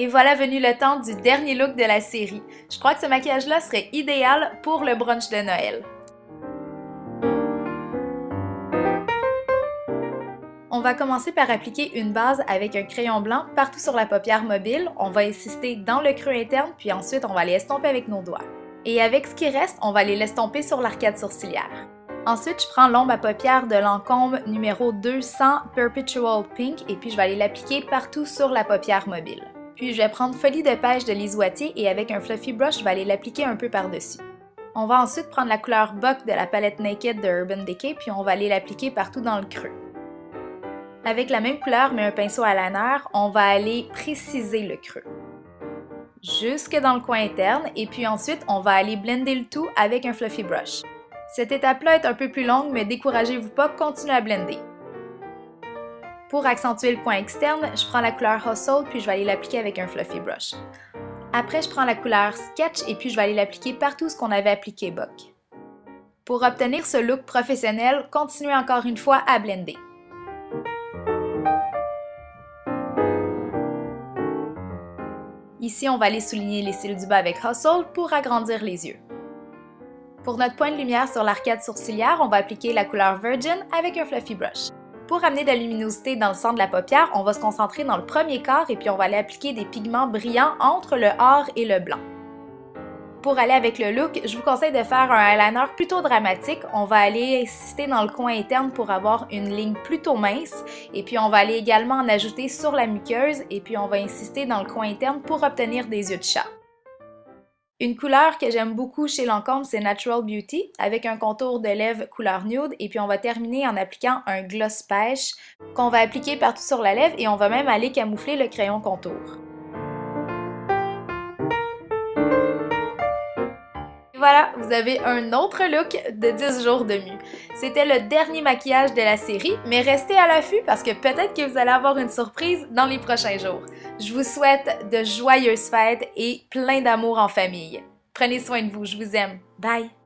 Et voilà venu le temps du dernier look de la série. Je crois que ce maquillage-là serait idéal pour le brunch de Noël. On va commencer par appliquer une base avec un crayon blanc partout sur la paupière mobile. On va insister dans le creux interne, puis ensuite on va les estomper avec nos doigts. Et avec ce qui reste, on va les l'estomper sur l'arcade sourcilière. Ensuite, je prends l'ombre à paupières de Lancôme numéro 200 Perpetual Pink et puis je vais aller l'appliquer partout sur la paupière mobile. Puis je vais prendre Folie de pêche de Lise et avec un fluffy brush, je vais aller l'appliquer un peu par-dessus. On va ensuite prendre la couleur Buck de la palette Naked de Urban Decay puis on va aller l'appliquer partout dans le creux. Avec la même couleur mais un pinceau à liner, on va aller préciser le creux. Jusque dans le coin interne et puis ensuite on va aller blender le tout avec un fluffy brush. Cette étape-là est un peu plus longue, mais découragez-vous pas, continuez à blender. Pour accentuer le coin externe, je prends la couleur Hustle puis je vais aller l'appliquer avec un fluffy brush. Après, je prends la couleur Sketch et puis je vais aller l'appliquer partout ce qu'on avait appliqué Buck. Pour obtenir ce look professionnel, continuez encore une fois à blender. Ici, on va aller souligner les cils du bas avec Hustle pour agrandir les yeux. Pour notre point de lumière sur l'arcade sourcilière, on va appliquer la couleur Virgin avec un fluffy brush. Pour amener de la luminosité dans le centre de la paupière, on va se concentrer dans le premier quart et puis on va aller appliquer des pigments brillants entre le or et le blanc. Pour aller avec le look, je vous conseille de faire un eyeliner plutôt dramatique. On va aller insister dans le coin interne pour avoir une ligne plutôt mince. Et puis on va aller également en ajouter sur la muqueuse et puis on va insister dans le coin interne pour obtenir des yeux de chat. Une couleur que j'aime beaucoup chez Lancôme, c'est Natural Beauty, avec un contour de lèvres couleur nude, et puis on va terminer en appliquant un gloss pêche qu'on va appliquer partout sur la lèvre et on va même aller camoufler le crayon contour. Voilà, vous avez un autre look de 10 jours de mue. C'était le dernier maquillage de la série, mais restez à l'affût parce que peut-être que vous allez avoir une surprise dans les prochains jours. Je vous souhaite de joyeuses fêtes et plein d'amour en famille. Prenez soin de vous, je vous aime. Bye!